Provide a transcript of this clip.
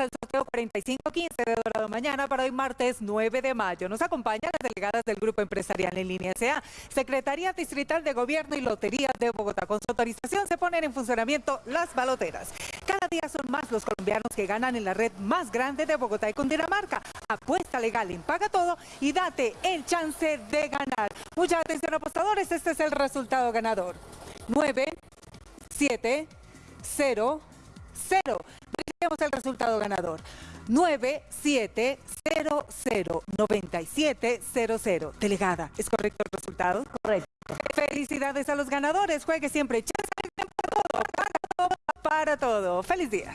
al sorteo 4515 de Dorado Mañana para hoy martes 9 de mayo. Nos acompañan las delegadas del Grupo Empresarial en Línea SA, Secretaría Distrital de Gobierno y Lotería de Bogotá. Con su autorización se ponen en funcionamiento las baloteras. Cada día son más los colombianos que ganan en la red más grande de Bogotá y Cundinamarca. Apuesta legal en Paga Todo y date el chance de ganar. Mucha atención apostadores, este es el resultado ganador. 9, 7, 0, 0. Verifiquemos el resultado ganador. 9700-9700. Delegada, ¿es correcto el resultado? Correcto. Felicidades a los ganadores. Juegue siempre. Para todo, para todo. Feliz día.